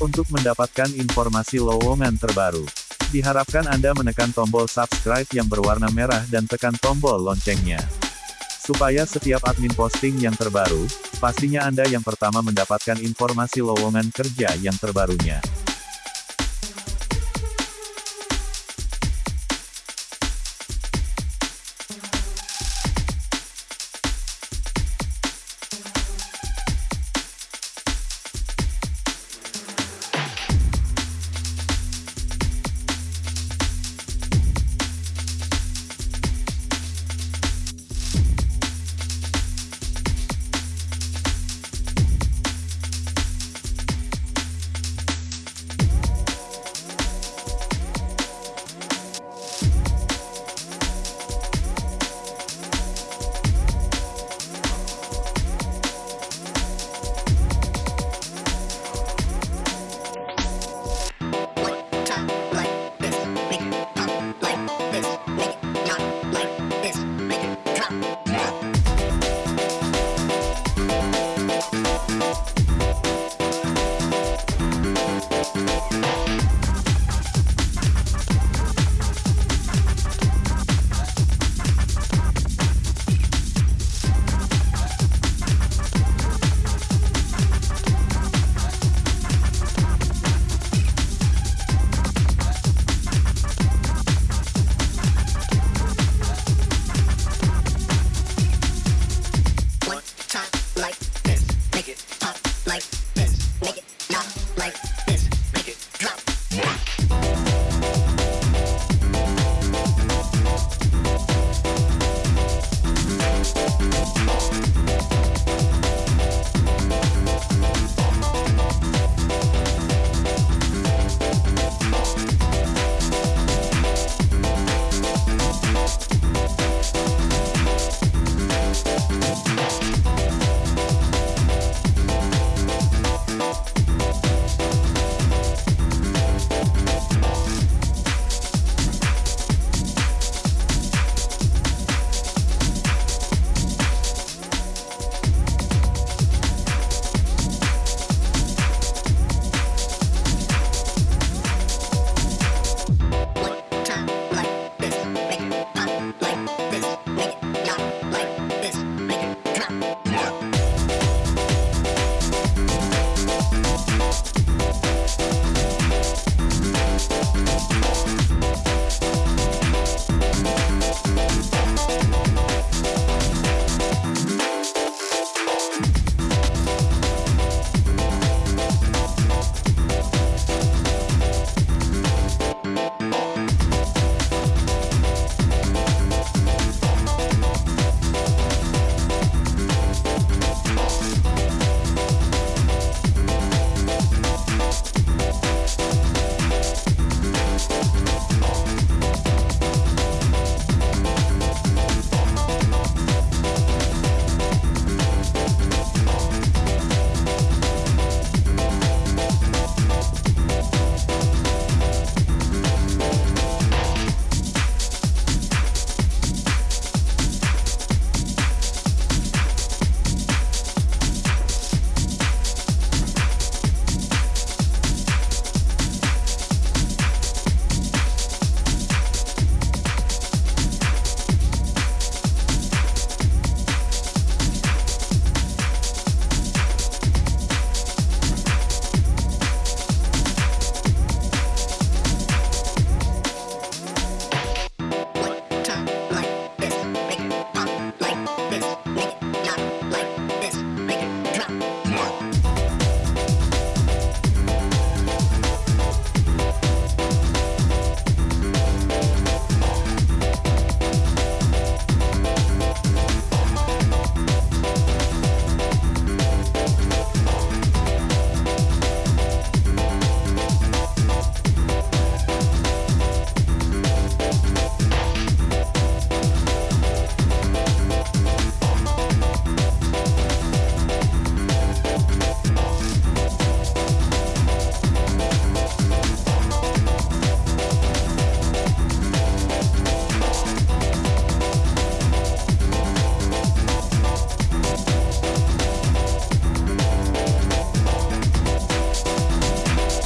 Untuk mendapatkan informasi lowongan terbaru, diharapkan Anda menekan tombol subscribe yang berwarna merah dan tekan tombol loncengnya. Supaya setiap admin posting yang terbaru, pastinya Anda yang pertama mendapatkan informasi lowongan kerja yang terbarunya.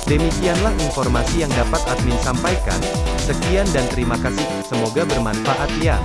Demikianlah informasi yang dapat admin sampaikan. Sekian dan terima kasih, semoga bermanfaat ya.